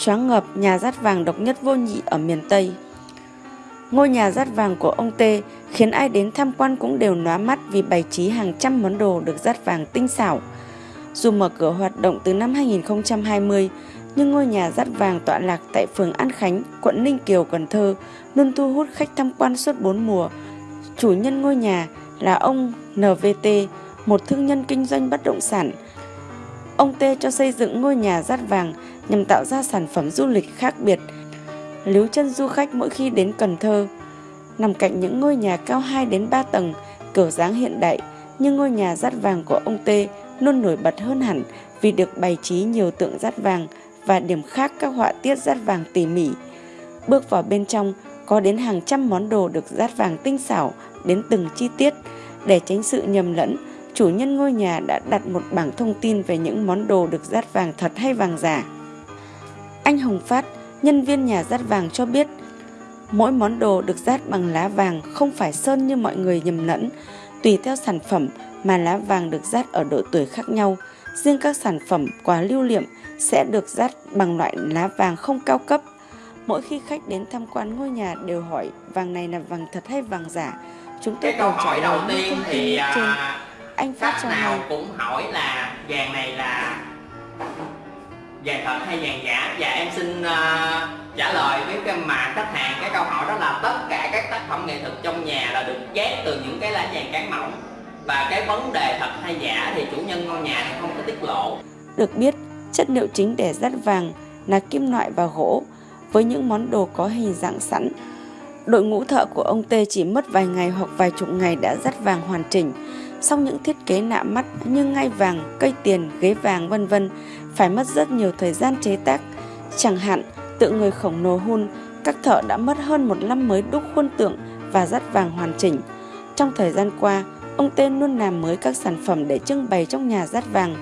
choáng ngợp nhà rát vàng độc nhất vô nhị ở miền Tây. Ngôi nhà rát vàng của ông Tê khiến ai đến tham quan cũng đều nóa mắt vì bày trí hàng trăm món đồ được rát vàng tinh xảo. Dù mở cửa hoạt động từ năm 2020, nhưng ngôi nhà rát vàng tọa lạc tại phường An Khánh, quận Ninh Kiều, Cần Thơ luôn thu hút khách tham quan suốt 4 mùa. Chủ nhân ngôi nhà là ông NVT, một thương nhân kinh doanh bất động sản. Ông Tê cho xây dựng ngôi nhà rát vàng nhằm tạo ra sản phẩm du lịch khác biệt, líu chân du khách mỗi khi đến Cần Thơ. Nằm cạnh những ngôi nhà cao 2 đến 3 tầng, kiểu dáng hiện đại, nhưng ngôi nhà rát vàng của ông Tê luôn nổi bật hơn hẳn vì được bày trí nhiều tượng rát vàng và điểm khác các họa tiết rát vàng tỉ mỉ. Bước vào bên trong, có đến hàng trăm món đồ được rát vàng tinh xảo đến từng chi tiết. Để tránh sự nhầm lẫn, chủ nhân ngôi nhà đã đặt một bảng thông tin về những món đồ được rát vàng thật hay vàng giả. Anh Hồng Phát, nhân viên nhà rát vàng cho biết, mỗi món đồ được rát bằng lá vàng không phải sơn như mọi người nhầm lẫn, tùy theo sản phẩm mà lá vàng được rát ở độ tuổi khác nhau. Riêng các sản phẩm quà lưu niệm sẽ được rát bằng loại lá vàng không cao cấp. Mỗi khi khách đến tham quan ngôi nhà đều hỏi vàng này là vàng thật hay vàng giả. Chúng tôi cái câu hỏi đầu tiên thì trên. Anh Phát cho nào hay. cũng hỏi là vàng này là vàng thật hay vàng giả và em xin à, trả lời với cái mà khách hàng cái câu hỏi đó là tất cả các tác phẩm nghệ thuật trong nhà là được ghép từ những cái lá vàng cán mỏng và cái vấn đề thật hay giả thì chủ nhân ngôi nhà thì không có tiết lộ Được biết, chất liệu chính để rát vàng là kim loại và gỗ với những món đồ có hình dạng sẵn. Đội ngũ thợ của ông Tê chỉ mất vài ngày hoặc vài chục ngày đã rát vàng hoàn chỉnh. Song những thiết kế nạ mắt như ngai vàng, cây tiền, ghế vàng vân vân phải mất rất nhiều thời gian chế tác. Chẳng hạn, tượng người khổng lồ hun, các thợ đã mất hơn một năm mới đúc khuôn tượng và dát vàng hoàn chỉnh. Trong thời gian qua, ông Tên luôn làm mới các sản phẩm để trưng bày trong nhà dát vàng.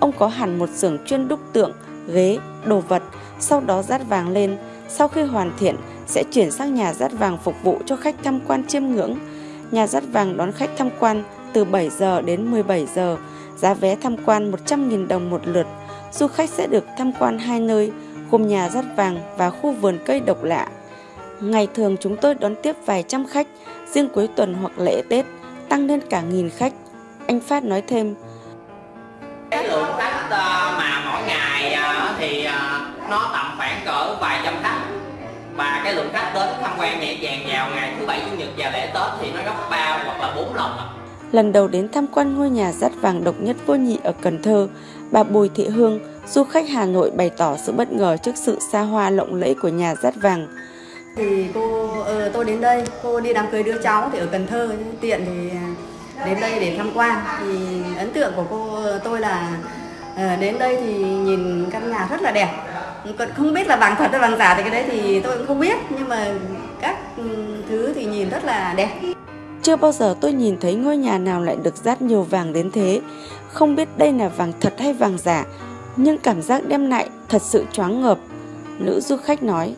Ông có hẳn một xưởng chuyên đúc tượng, ghế, đồ vật, sau đó dát vàng lên. Sau khi hoàn thiện, sẽ chuyển sang nhà dát vàng phục vụ cho khách tham quan chiêm ngưỡng. Nhà dát vàng đón khách tham quan từ 7 giờ đến 17 giờ, giá vé tham quan 100.000 đồng một lượt. Du khách sẽ được tham quan hai nơi, gồm nhà rất vàng và khu vườn cây độc lạ. Ngày thường chúng tôi đón tiếp vài trăm khách, riêng cuối tuần hoặc lễ Tết tăng lên cả nghìn khách. Anh Phát nói thêm, cái lượng khách ờ, mà mỗi ngày ờ, thì ờ, nó tầm khoảng cỡ vài trăm khách và cái lượng khách đến tham quan nhẹ nhàng vào ngày thứ bảy chủ nhật và lễ tết thì nó gấp ba hoặc là bốn lần lần đầu đến tham quan ngôi nhà rát vàng độc nhất vô nhị ở Cần Thơ, bà Bùi Thị Hương, du khách Hà Nội bày tỏ sự bất ngờ trước sự xa hoa lộng lẫy của nhà rát vàng. thì cô ờ, tôi đến đây cô đi đám cưới đứa cháu thì ở Cần Thơ tiện thì đến đây để tham quan. Thì ấn tượng của cô tôi là ờ, đến đây thì nhìn căn nhà rất là đẹp. Còn không biết là vàng thật hay vàng giả thì cái đấy thì tôi cũng không biết nhưng mà các ừ, thứ thì nhìn rất là đẹp. Chưa bao giờ tôi nhìn thấy ngôi nhà nào lại được dát nhiều vàng đến thế. Không biết đây là vàng thật hay vàng giả, nhưng cảm giác đem lại thật sự choáng ngợp. Nữ du khách nói,